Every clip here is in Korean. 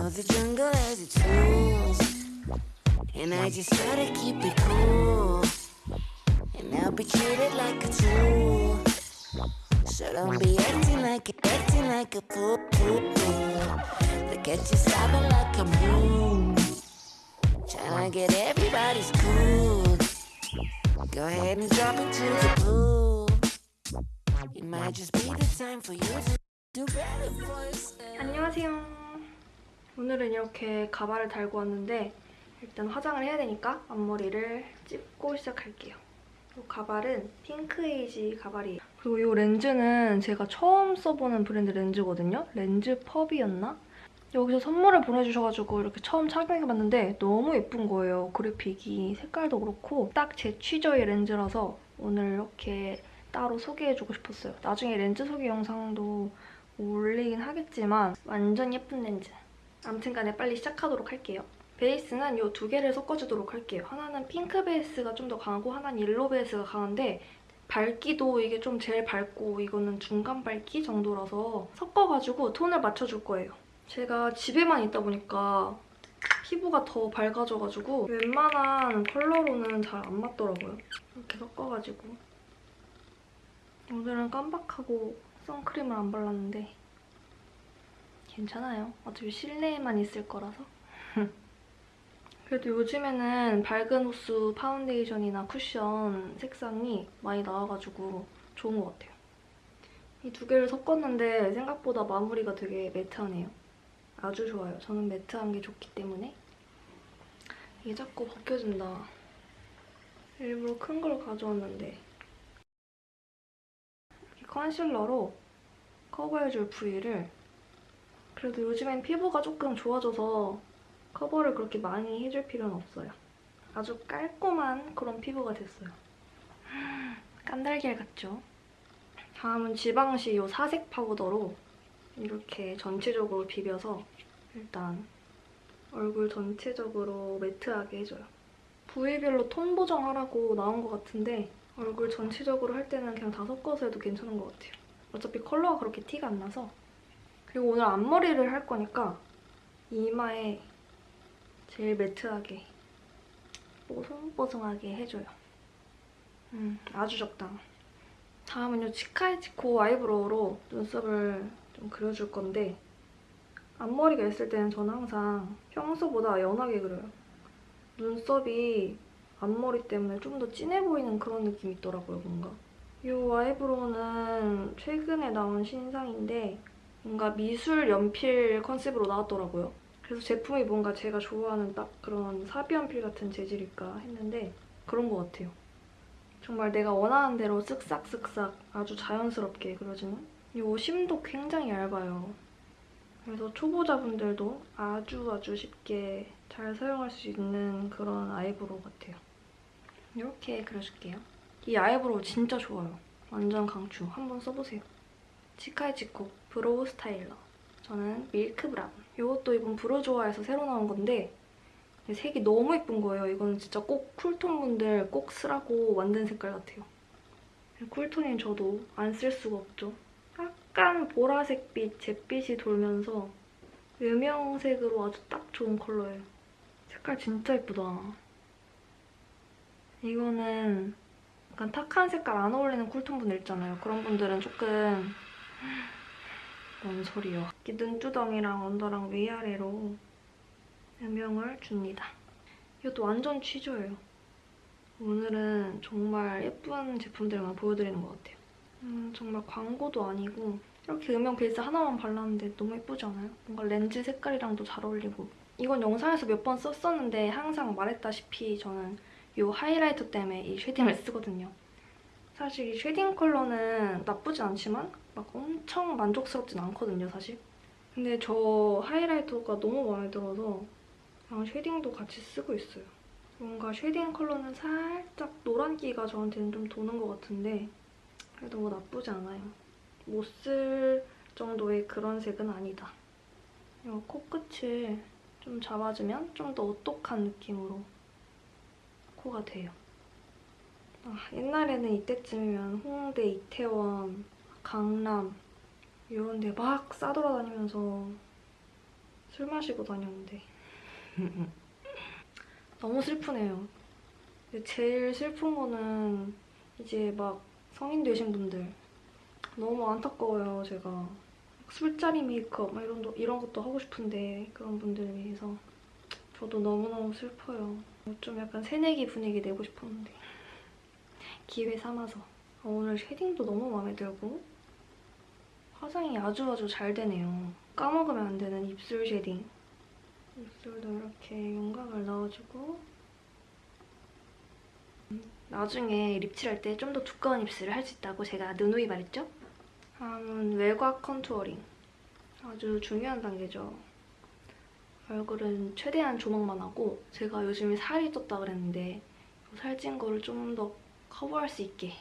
know the jungle has its rules, and I just try to keep it cool. And I'll be treated like a tool. So don't be acting like a, acting like a fool. Look at you sobbing like a moon. Tryna get everybody's cool. Go ahead and drop into the pool. It might just be the time for you to do better for yourself. 안녕하세요. 오늘은 이렇게 가발을 달고 왔는데 일단 화장을 해야 되니까 앞머리를 찝고 시작할게요. 이 가발은 핑크에이지 가발이에요. 그리고 이 렌즈는 제가 처음 써보는 브랜드 렌즈거든요. 렌즈 펍이었나? 여기서 선물을 보내주셔가지고 이렇게 처음 착용해봤는데 너무 예쁜 거예요. 그래픽이 색깔도 그렇고 딱 제 취저의 렌즈라서 오늘 이렇게 따로 소개해주고 싶었어요. 나중에 렌즈 소개 영상도 올리긴 하겠지만 완전 예쁜 렌즈. 아무튼 간에 빨리 시작하도록 할게요. 베이스는 이 두 개를 섞어주도록 할게요. 하나는 핑크 베이스가 좀 더 강하고 하나는 yellow 베이스가 강한데 밝기도 이게 좀 제일 밝고 이거는 중간 밝기 정도라서 섞어가지고 톤을 맞춰줄 거예요. 제가 집에만 있다 보니까 피부가 더 밝아져가지고 웬만한 컬러로는 잘 안 맞더라고요. 이렇게 섞어가지고 오늘은 깜박하고 선크림을 안 발랐는데 괜찮아요. 어차피 실내에만 있을 거라서. 그래도 요즘에는 밝은 호수 파운데이션이나 쿠션 색상이 많이 나와가지고 좋은 것 같아요. 이 두 개를 섞었는데 생각보다 마무리가 되게 매트하네요. 아주 좋아요. 저는 매트한 게 좋기 때문에. 이게 자꾸 벗겨진다. 일부러 큰 걸 가져왔는데 이 컨실러로 커버해줄 부위를 그래도 요즘엔 피부가 조금 좋아져서 커버를 그렇게 많이 해줄 필요는 없어요. 아주 깔끔한 그런 피부가 됐어요. 깐달걀 같죠? 다음은 지방시 이 사색 파우더로 이렇게 전체적으로 비벼서 일단 얼굴 전체적으로 매트하게 해줘요. 부위별로 톤 보정하라고 나온 것 같은데 얼굴 전체적으로 할 때는 그냥 다 섞어서 해도 괜찮은 것 같아요. 어차피 컬러가 그렇게 티가 안 나서 그리고 오늘 앞머리를 할 거니까 이마에 제일 매트하게 뽀송뽀송하게 해줘요. 음, 아주 적당. 다음은 이 치카이치코 아이브로우로 눈썹을 좀 그려줄 건데 앞머리가 있을 때는 저는 항상 평소보다 연하게 그려요. 눈썹이 앞머리 때문에 좀 더 진해 보이는 그런 느낌이 있더라고요, 뭔가. 이 아이브로우는 최근에 나온 신상인데 뭔가 미술 연필 컨셉으로 나왔더라고요. 그래서 제품이 뭔가 제가 좋아하는 딱 그런 사비 연필 같은 재질일까 했는데 그런 것 같아요. 정말 내가 원하는 대로 쓱싹쓱싹 아주 자연스럽게 그려지는 이 심도 굉장히 얇아요. 그래서 초보자분들도 아주 아주 쉽게 잘 사용할 수 있는 그런 eyebrow 같아요. 이렇게 그려줄게요. 이 eyebrow 진짜 좋아요. 완전 강추. 한번 써보세요. 치카이치코 brow styler. 저는 milk brown. 이것도 이번 브로조아에서 새로 나온 건데 색이 너무 예쁜 거예요. 이거는 진짜 꼭 cool tone 분들 꼭 쓰라고 만든 색깔 같아요. 쿨톤인 저도 안 쓸 수가 없죠. 약간 보라색빛, 잿빛이 돌면서 유명색으로 아주 딱 좋은 컬러예요. 색깔 진짜 예쁘다. 이거는 약간 탁한 색깔 안 어울리는 쿨톤 분들 있잖아요. 그런 분들은 조금 뭔 소리요. 눈두덩이랑 언더랑 위아래로 음영을 줍니다. 이것도 완전 취조예요. 오늘은 정말 예쁜 제품들만 보여드리는 것 같아요. 음, 정말 광고도 아니고 이렇게 음영 베이스 하나만 발랐는데 너무 예쁘지 않아요? 뭔가 렌즈 색깔이랑도 잘 어울리고 이건 영상에서 몇 번 썼었는데 항상 말했다시피 저는 이 highlighter 때문에 이 shading을 쓰거든요. 사실 이 shading 컬러는 나쁘지 않지만 막 엄청 만족스럽진 않거든요, 사실. 근데 저 highlighter가 너무 마음에 들어서 그냥 shading도 같이 쓰고 있어요. 뭔가 shading 컬러는 살짝 노란기가 저한테는 좀 도는 것 같은데 그래도 뭐 나쁘지 않아요. 못 쓸 정도의 그런 색은 아니다. 이 코끝을 좀 잡아주면 좀 더 오똑한 느낌으로 코가 돼요. 아, 옛날에는 이때쯤이면 홍대, 이태원, 강남 이런 데 막 싸돌아다니면서 술 마시고 다녔는데. 너무 슬프네요. 제일 슬픈 거는 이제 막 성인 되신 분들. 너무 안타까워요 제가. 술자리 메이크업 막 이런, 도- 이런 것도 하고 싶은데 그런 분들을 위해서. 저도 너무너무 슬퍼요. 좀 약간 새내기 분위기 내고 싶었는데. 기회 삼아서. 어, 오늘 쉐딩도 너무 마음에 들고 화장이 아주 아주 잘 되네요. 까먹으면 안 되는 입술 shading. 입술도 이렇게 윤곽을 넣어주고 음, 나중에 lip칠할 때 좀 더 두꺼운 입술을 할 수 있다고 제가 누누이 말했죠? 다음은 외곽 contouring. 아주 중요한 단계죠. 얼굴은 최대한 조막만 하고 제가 요즘에 살이 쪘다 그랬는데 살찐 거를 좀 더 커버할 수 있게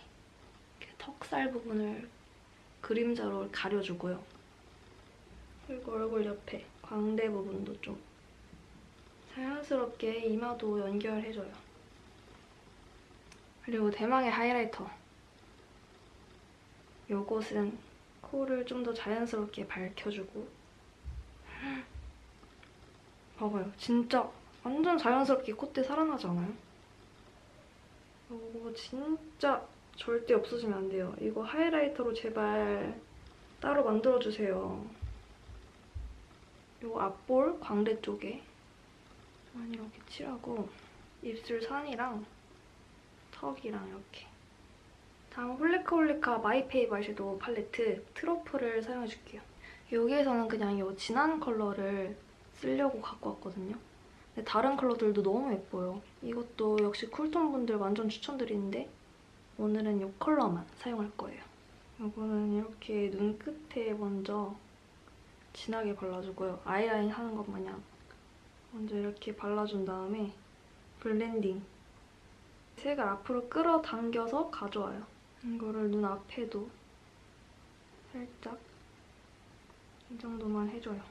턱살 부분을 그림자로 가려주고요. 그리고 얼굴 옆에 광대 부분도 좀 자연스럽게 이마도 연결해줘요. 그리고 대망의 하이라이터. 요것은 코를 좀 더 자연스럽게 밝혀주고 봐봐요. 진짜 완전 자연스럽게 콧대 살아나지 않아요? 이거 진짜 절대 없어지면 안 돼요. 이거 highlighter로 제발 따로 만들어주세요. 요 앞볼 광대 쪽에 많이 이렇게 칠하고 입술 산이랑 턱이랑 이렇게 다음 홀리카홀리카 마이페이브 아이섀도우 팔레트 트러플을 사용해줄게요. 여기에서는 그냥 이 진한 컬러를 쓰려고 갖고 왔거든요. 근데 다른 컬러들도 너무 예뻐요. 이것도 역시 cool tone 분들 완전 추천드리는데 오늘은 이 컬러만 사용할 거예요. 이거는 이렇게 눈 끝에 먼저 진하게 발라주고요. 아이라인 하는 것 마냥 먼저 이렇게 발라준 다음에 blending 색을 앞으로 끌어당겨서 가져와요. 이거를 눈 앞에도 살짝 이 정도만 해줘요.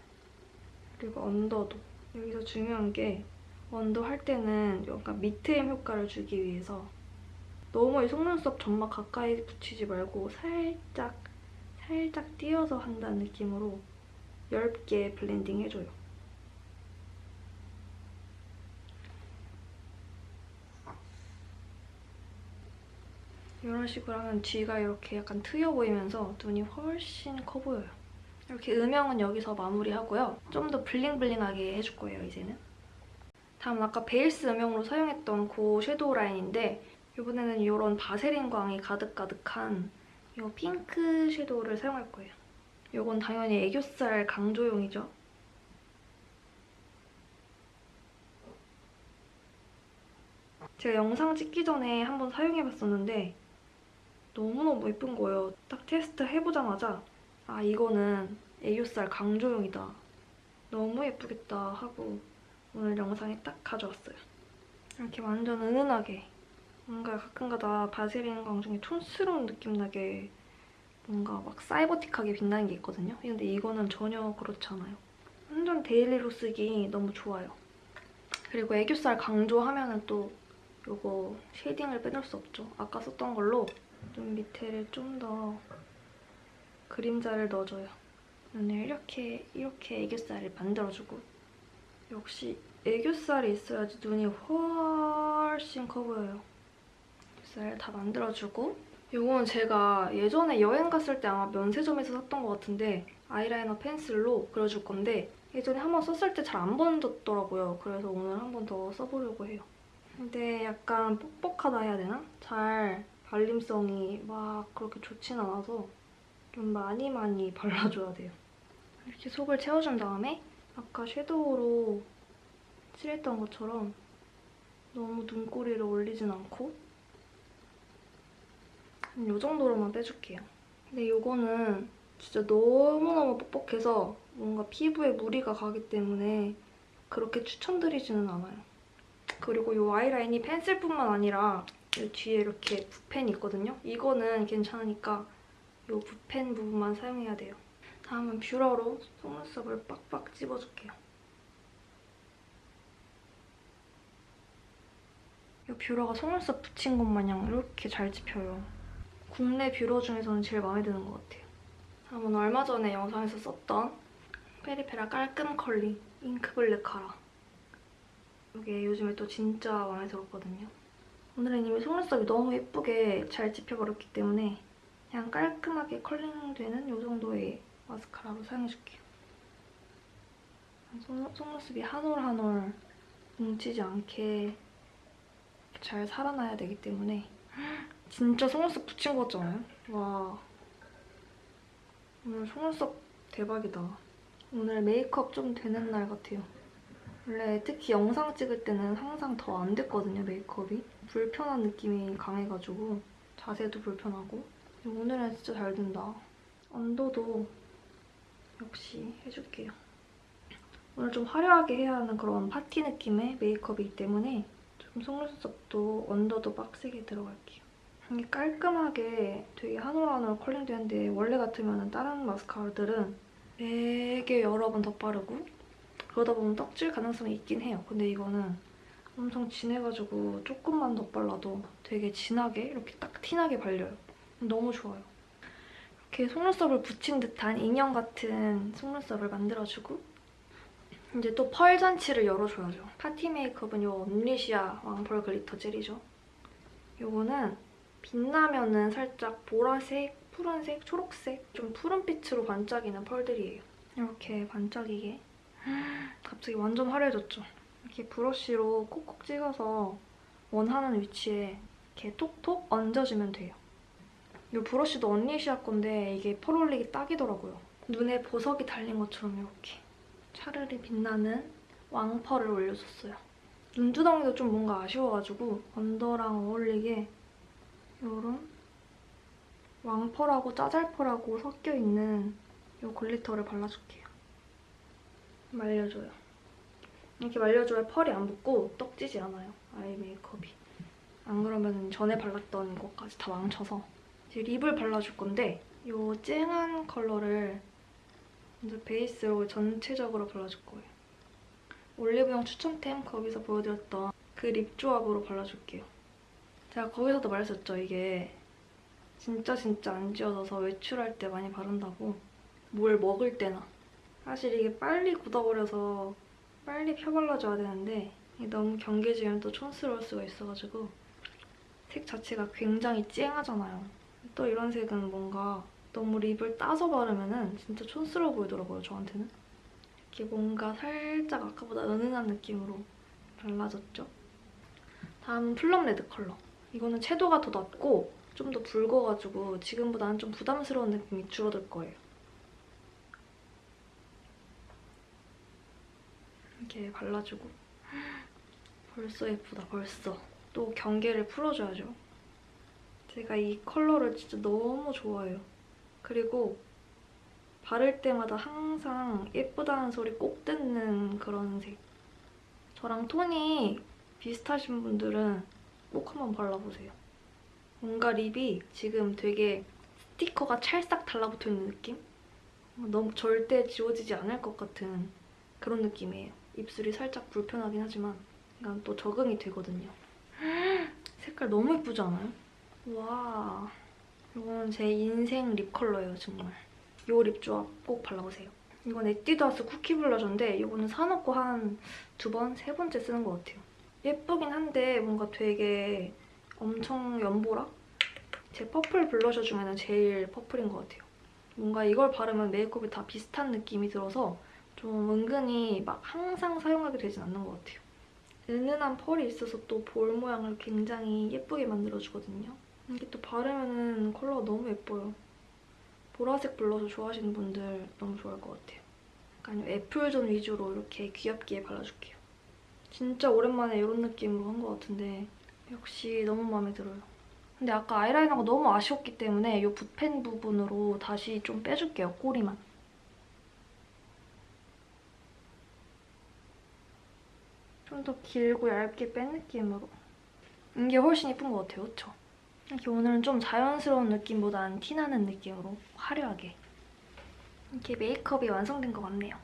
그리고 언더도 여기서 중요한 게 under 할 때는 약간 밑트임 효과를 주기 위해서 너무 이 속눈썹 점막 가까이 붙이지 말고 살짝 살짝 띄어서 한다는 느낌으로 얇게 blending 해줘요. 이런 식으로 하면 뒤가 이렇게 약간 트여 보이면서 눈이 훨씬 커 보여요. 이렇게 음영은 여기서 마무리하고요. 좀 더 bling bling하게 해줄 거예요, 이제는. 다음 아까 베이스 음영으로 사용했던 그 shadow 라인인데 이번에는 이런 바세린 광이 가득가득한 이 핑크 shadow를 사용할 거예요. 이건 당연히 애교살 강조용이죠. 제가 영상 찍기 전에 한번 사용해봤었는데 너무너무 예쁜 거예요. 딱 테스트 해보자마자 아 이거는 애교살 강조용이다. 너무 예쁘겠다 하고 오늘 영상에 딱 가져왔어요. 이렇게 완전 은은하게 뭔가 가끔가다 바세린 광 중에 촌스러운 느낌 나게 뭔가 막 cyber틱하게 빛나는 게 있거든요. 근데 이거는 전혀 그렇지 않아요. 완전 daily로 쓰기 너무 좋아요. 그리고 애교살 강조하면 은 또 이거 shading을 빼놓을 수 없죠. 아까 썼던 걸로 눈 밑에를 좀 더 그림자를 넣어줘요. 눈을 이렇게 이렇게 애교살을 만들어주고 역시 애교살이 있어야지 눈이 훨씬 커 보여요. 애교살 다 만들어주고 이건 제가 예전에 여행 갔을 때 아마 면세점에서 샀던 것 같은데 아이라이너 펜슬로 그려줄 건데 예전에 한번 썼을 때 잘 안 번졌더라고요. 그래서 오늘 한 번 더 써보려고 해요. 근데 약간 뻑뻑하다 해야 되나? 잘 발림성이 막 그렇게 좋진 않아서 좀 많이 많이 발라줘야 돼요. 이렇게 속을 채워준 다음에 아까 섀도우로 칠했던 것처럼 너무 눈꼬리를 올리진 않고 한 이 정도로만 빼줄게요. 근데 이거는 진짜 너무너무 뻑뻑해서 뭔가 피부에 무리가 가기 때문에 그렇게 추천드리지는 않아요. 그리고 이 아이라이너 펜슬뿐만 아니라 이 뒤에 이렇게 붓펜이 있거든요. 이거는 괜찮으니까 이 붓펜 부분만 사용해야 돼요. 다음은 뷰러로 속눈썹을 빡빡 찝어줄게요. 이 뷰러가 속눈썹 붙인 것 마냥 이렇게 잘 찝혀요. 국내 뷰러 중에서는 제일 마음에 드는 것 같아요. 다음은 얼마 전에 영상에서 썼던 페리페라 깔끔 컬링 잉크 블랙 카라. 이게 요즘에 또 진짜 마음에 들었거든요. 오늘은 이미 속눈썹이 너무 예쁘게 잘 집혀버렸기 때문에 그냥 깔끔하게 curling되는 이 정도의 마스카라로 사용해줄게요. 속- 속눈썹이 한 올 한 올 뭉치지 않게 잘 살아나야 되기 때문에 진짜 속눈썹 붙인 거 같잖아요? 와 오늘 속눈썹 대박이다. 오늘 메이크업 좀 되는 날 같아요. 원래 특히 영상 찍을 때는 항상 더 안 됐거든요, 메이크업이. 불편한 느낌이 강해가지고 자세도 불편하고 오늘은 진짜 잘 된다. 언더도 역시 해줄게요. 오늘 좀 화려하게 해야 하는 그런 파티 느낌의 메이크업이기 때문에 좀 속눈썹도 언더도 빡세게 들어갈게요. 이게 깔끔하게 되게 한올한올 컬링 되는데 원래 같으면 다른 마스카라들은 되게 여러 번 덧바르고 그러다 보면 떡질 가능성이 있긴 해요. 근데 이거는 엄청 진해가지고 조금만 덧발라도 되게 진하게 이렇게 딱 티나게 발려요. 너무 좋아요. 이렇게 속눈썹을 붙인 듯한 인형 같은 속눈썹을 만들어주고 이제 또 pearl 잔치를 열어줘야죠. 파티 메이크업은 이 언리시아 왕pearl glitter 젤이죠. 이거는 빛나면은 살짝 보라색, 푸른색, 초록색 좀 푸른빛으로 반짝이는 펄들이에요. 이렇게 반짝이게 갑자기 완전 화려해졌죠? 이렇게 브러쉬로 콕콕 찍어서 원하는 위치에 이렇게 톡톡 얹어주면 돼요. 이 브러쉬도 언니시아 건데 이게 펄 올리기 딱이더라고요. 눈에 보석이 달린 것처럼 이렇게 차르르 빛나는 왕펄을 올려줬어요. 눈두덩이도 좀 뭔가 아쉬워가지고 under랑 어울리게 이런 왕펄하고 짜잘펄하고 섞여있는 이 glitter를 발라줄게요. 말려줘요. 이렇게 말려줘야 pearl이 안 붙고 떡지지 않아요. eye 메이크업이. 안 그러면 전에 발랐던 것까지 다 망쳐서 이제 lip을 발라줄 건데 이 쨍한 컬러를 먼저 베이스로 전체적으로 발라줄 거예요. 올리브영 추천템 거기서 보여드렸던 그 립 조합으로 발라줄게요. 제가 거기서도 말했었죠. 이게 진짜 진짜 안 지워져서 외출할 때 많이 바른다고 뭘 먹을 때나 사실 이게 빨리 굳어버려서 빨리 펴발라줘야 되는데 너무 경계지면 또 촌스러울 수가 있어가지고 색 자체가 굉장히 쨍하잖아요. 또 이런 색은 뭔가 너무 립을 따서 바르면 진짜 촌스러워 보이더라고요, 저한테는. 이렇게 뭔가 살짝 아까보다 은은한 느낌으로 발라졌죠. 다음은 plum red 컬러. 이거는 채도가 더 낮고 좀 더 붉어가지고 지금보다는 좀 부담스러운 느낌이 줄어들 거예요. 이렇게 발라주고. 벌써 예쁘다 벌써. 또 경계를 풀어줘야죠. 제가 이 컬러를 진짜 너무 좋아해요. 그리고 바를 때마다 항상 예쁘다는 소리 꼭 듣는 그런 색. 저랑 톤이 비슷하신 분들은 꼭 한번 발라보세요 뭔가 립이 지금 되게 스티커가 찰싹 달라붙어 있는 느낌? 너무 절대 지워지지 않을 것 같은 그런 느낌이에요. 입술이 살짝 불편하긴 하지만 이건 또 적응이 되거든요. 색깔 너무 예쁘지 않아요? 와 이건 제 인생 lip 컬러예요 정말. 이 lip 조합 꼭 발라보세요. 이건 에뛰드하우스 쿠키 blusher인데 이거는 사놓고 한 두 번, 세 번째 쓰는 것 같아요. 예쁘긴 한데 뭔가 되게 엄청 연보라? 제 purple blusher 중에는 제일 purple인 것 같아요. 뭔가 이걸 바르면 메이크업이 다 비슷한 느낌이 들어서 좀 은근히 막 항상 사용하게 되진 않는 것 같아요. 은은한 펄이 있어서 또 볼 모양을 굉장히 예쁘게 만들어주거든요. 이게 또 바르면 컬러가 너무 예뻐요. 보라색 블러셔 좋아하시는 분들 너무 좋아할 것 같아요. 약간 애플존 위주로 이렇게 귀엽게 발라줄게요. 진짜 오랜만에 이런 느낌으로 한 것 같은데 역시 너무 마음에 들어요. 근데 아까 아이라이너가 너무 아쉬웠기 때문에 이 붓펜 부분으로 다시 좀 빼줄게요, 꼬리만. 좀 더 길고 얇게 뺀 느낌으로. 이게 훨씬 예쁜 것 같아요, 그쵸? 이렇게 오늘은 좀 자연스러운 느낌보다는 티나는 느낌으로 화려하게. 이렇게 메이크업이 완성된 것 같네요.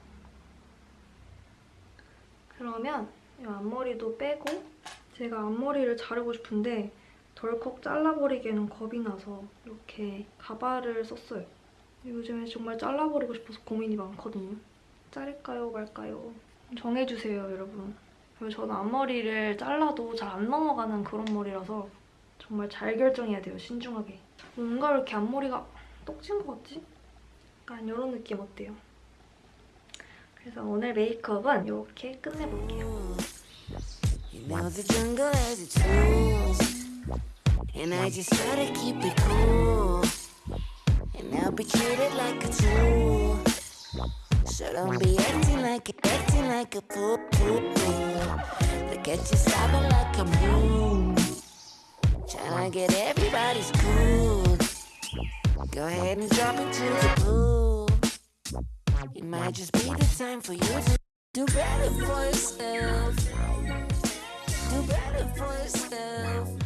그러면 이 앞머리도 빼고 제가 앞머리를 자르고 싶은데 덜컥 잘라버리기에는 겁이 나서 이렇게 가발을 썼어요. 요즘에 정말 잘라버리고 싶어서 고민이 많거든요. 자를까요 말까요? 정해주세요, 여러분. 저는 앞머리를 잘라도 잘 안 넘어가는 그런 머리라서 정말 잘 결정해야 돼요, 신중하게. 뭔가 왜 이렇게 앞머리가 떡진 것 같지? 약간 이런 느낌 어때요? 그래서 오늘 메이크업은 이렇게 끝내볼게요. You know the jungle has its rules, and I just gotta keep it cool. And I'll be treated like a tool, so don't be acting like acting like a fool. fool, fool. Look at you sobbing like a moon, trying to get everybody's cool. Go ahead and jump into the pool. It might just be the time for you to do better for yourself. Do better for yourself.